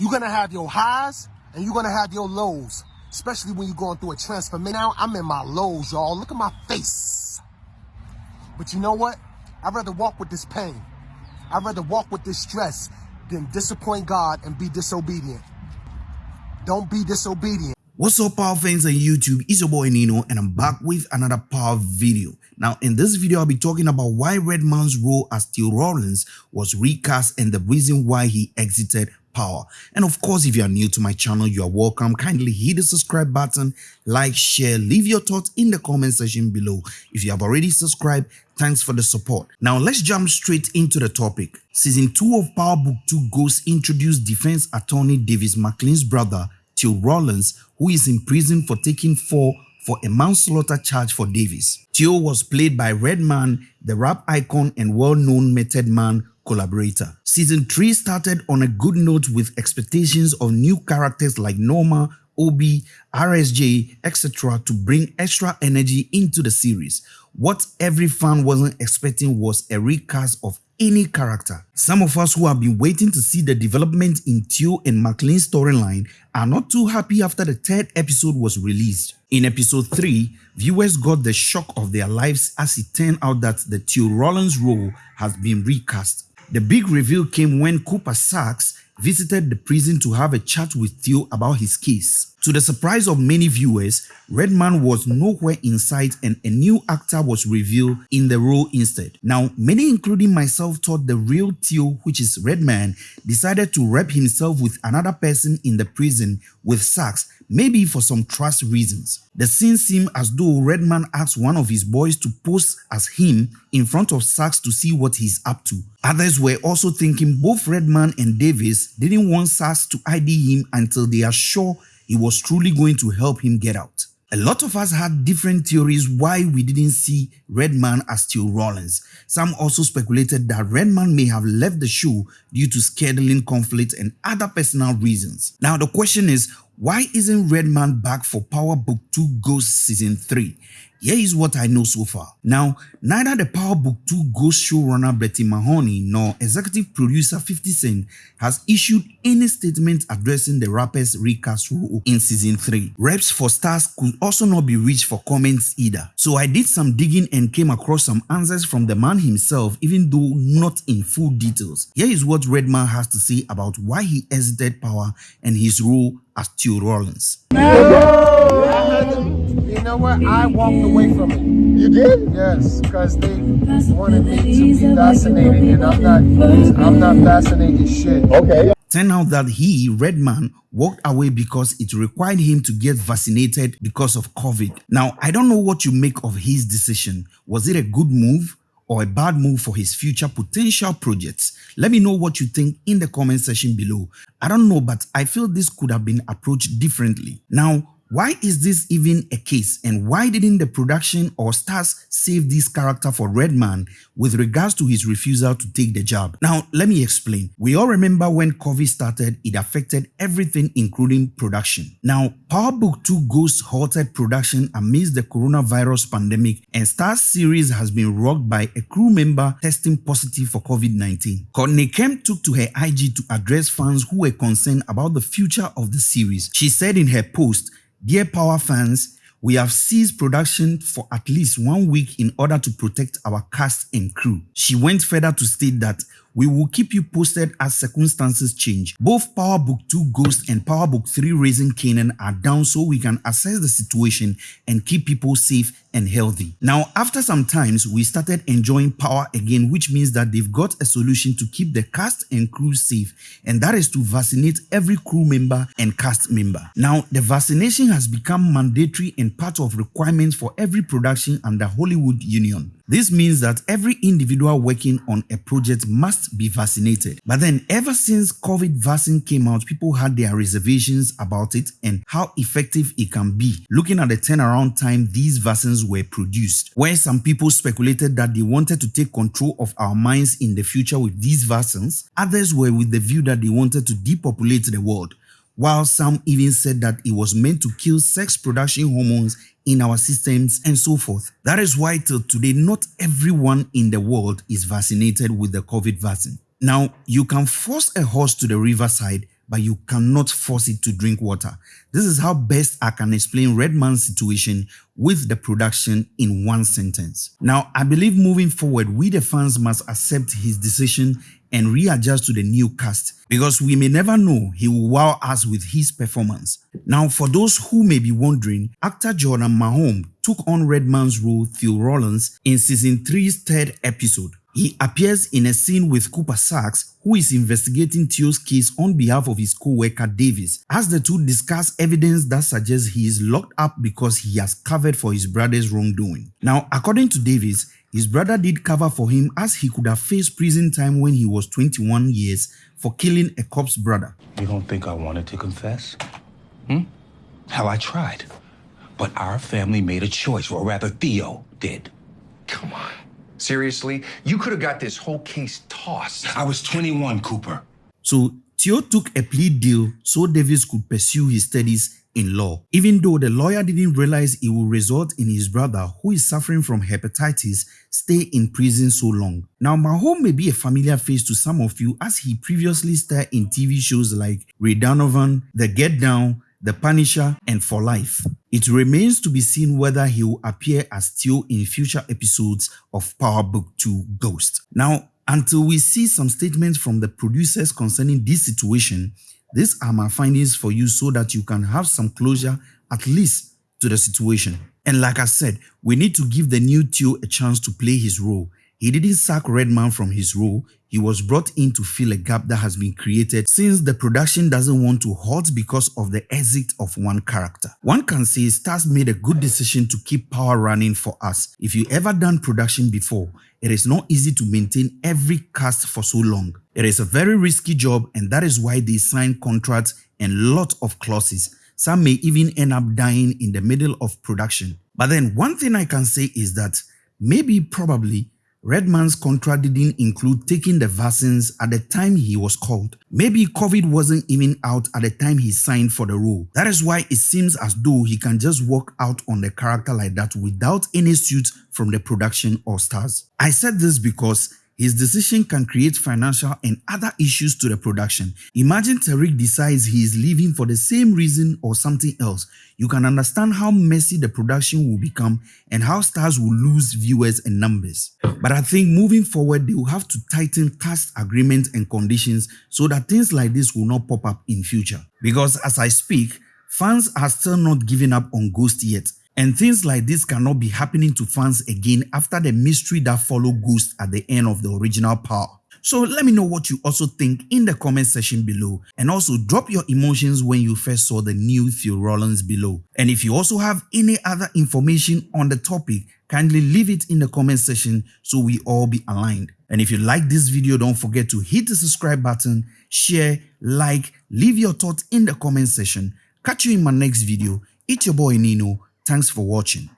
You're gonna have your highs and you're gonna have your lows, especially when you're going through a transformation. Now I'm in my lows, y'all. Look at my face. But you know what? I'd rather walk with this pain. I'd rather walk with this stress than disappoint God and be disobedient. Don't be disobedient. What's up power fans on YouTube, it's your boy Nino and I'm back with another power video. Now in this video I'll be talking about why Redman's role as Theo Rawlings was recast and the reason why he exited power. And of course if you are new to my channel you are welcome, kindly hit the subscribe button, like, share, leave your thoughts in the comment section below. If you have already subscribed, thanks for the support. Now let's jump straight into the topic. Season 2 of Power Book 2 Ghost introduced defense attorney Davis MacLean's brother Theo Rawlings, who is in prison for taking four for a manslaughter charge for Davis. Theo was played by Redman, the rap icon and well-known Method Man collaborator. Season 3 started on a good note with expectations of new characters like Noma, Obi, RSJ, etc. to bring extra energy into the series. What every fan wasn't expecting was a recast of any character. Some of us who have been waiting to see the development in Theo and MacLean's storyline are not too happy after the third episode was released. In episode 3, viewers got the shock of their lives as it turned out that the Theo Rawlings role has been recast. The big reveal came when Cooper Saxe visited the prison to have a chat with Theo about his case. To the surprise of many viewers, Redman was nowhere in sight and a new actor was revealed in the role instead. Now, many including myself thought the real Theo, which is Redman, decided to rep himself with another person in the prison with Saxe, maybe for some trust reasons. The scene seemed as though Redman asked one of his boys to pose as him in front of Saxe to see what he's up to. Others were also thinking both Redman and Davis didn't want Saxe to ID him until they are sure he was truly going to help him get out. A lot of us had different theories why we didn't see Redman as Theo Rollins. Some also speculated that Redman may have left the show due to scheduling conflicts and other personal reasons. Now the question is, why isn't Redman back for Power Book 2 Ghost Season 3? Here is what I know so far. Now, neither the Power Book 2 Ghost showrunner Brett Mahoney nor executive producer 50 Cent has issued any statement addressing the rapper's recast role in season 3. Reps for Starz could also not be reached for comments either. So I did some digging and came across some answers from the man himself even though not in full details. Here is what Redman has to say about why he exited Power and his role as Theo Rawlings. You know what? I walked away from it. You did? Yes, because they wanted me to be vaccinated, and I'm not. I'm not vaccinated shit. Okay. Turn out that he, Redman, walked away because it required him to get vaccinated because of COVID. Now, I don't know what you make of his decision. Was it a good move? or a bad move for his future potential projects? Let me know what you think in the comment section below. I don't know, but I feel this could have been approached differently. Now, why is this even a case and why didn't the production or Starz save this character for Redman with regards to his refusal to take the job? Now, let me explain. We all remember when COVID started, it affected everything including production. Now, Power Book 2 Ghost halted production amidst the coronavirus pandemic and Starz series has been rocked by a crew member testing positive for COVID-19. Courtney Kemp took to her IG to address fans who were concerned about the future of the series. She said in her post, Dear Power fans, we have ceased production for at least one week in order to protect our cast and crew. She went further to state that we will keep you posted as circumstances change. Both Power Book 2 Ghost and Power Book 3 Raising Kanan are down so we can assess the situation and keep people safe and healthy. Now, after some times, we started enjoying Power again, which means that they've got a solution to keep the cast and crew safe, and that is to vaccinate every crew member and cast member. Now, the vaccination has become mandatory and part of requirements for every production under Hollywood Union. This means that every individual working on a project must be vaccinated. But then ever since COVID vaccine came out, people had their reservations about it and how effective it can be. Looking at the turnaround time these vaccines were produced, where some people speculated that they wanted to take control of our minds in the future with these vaccines, others were with the view that they wanted to depopulate the world while some even said that it was meant to kill sex production hormones in our systems and so forth. That is why till today not everyone in the world is vaccinated with the COVID vaccine. Now, you can force a horse to the riverside but you cannot force it to drink water. This is how best I can explain Redman's situation with the production in one sentence. Now, I believe moving forward, we the fans must accept his decision and readjust to the new cast because we may never know he will wow us with his performance. Now, for those who may be wondering, actor Jordan Mahome took on Redman's role Theo Rollins in season 3's third episode. He appears in a scene with Cooper Saxe, who is investigating Theo's case on behalf of his co-worker Davis, as the two discuss evidence that suggests he is locked up because he has covered for his brother's wrongdoing. Now, according to Davis, his brother did cover for him as he could have faced prison time when he was 21 years for killing a cop's brother. You don't think I wanted to confess? Hmm? Hell, I tried. But our family made a choice, or rather, Theo did. Come on. Seriously? You could have got this whole case tossed. I was 21, Cooper. So Theo took a plea deal so Davis could pursue his studies in law, even though the lawyer didn't realize it would result in his brother, who is suffering from hepatitis, stay in prison so long. Now, Mahome may be a familiar face to some of you as he previously starred in TV shows like Ray Donovan, The Get Down, The Punisher, and For Life. It remains to be seen whether he will appear as Theo in future episodes of Power Book 2 Ghost. Now, until we see some statements from the producers concerning this situation, these are my findings for you so that you can have some closure at least to the situation. And like I said, we need to give the new Theo a chance to play his role. He didn't sack Redman from his role, he was brought in to fill a gap that has been created since the production doesn't want to halt because of the exit of one character. One can say Starz made a good decision to keep power running for us. If you ever done production before, it is not easy to maintain every cast for so long. It is a very risky job and that is why they sign contracts and lot of clauses. Some may even end up dying in the middle of production. But then one thing I can say is that maybe probably Redman's contract didn't include taking the vaccines at the time he was called. Maybe COVID wasn't even out at the time he signed for the role. That is why it seems as though he can just walk out on the character like that without any suit from the production or Starz. I said this because his decision can create financial and other issues to the production. Imagine Tariq decides he is leaving for the same reason or something else. You can understand how messy the production will become and how Starz will lose viewers and numbers. But I think moving forward, they will have to tighten cast agreements and conditions so that things like this will not pop up in future. Because as I speak, fans are still not giving up on Ghost yet and things like this cannot be happening to fans again after the mystery that followed Ghost at the end of the original Power. So let me know what you also think in the comment section below and also drop your emotions when you first saw the new Theo Rawlins below. And if you also have any other information on the topic, kindly leave it in the comment section so we all be aligned. And if you like this video, don't forget to hit the subscribe button, share, like, leave your thoughts in the comment section. Catch you in my next video. It's your boy Nino. Thanks for watching.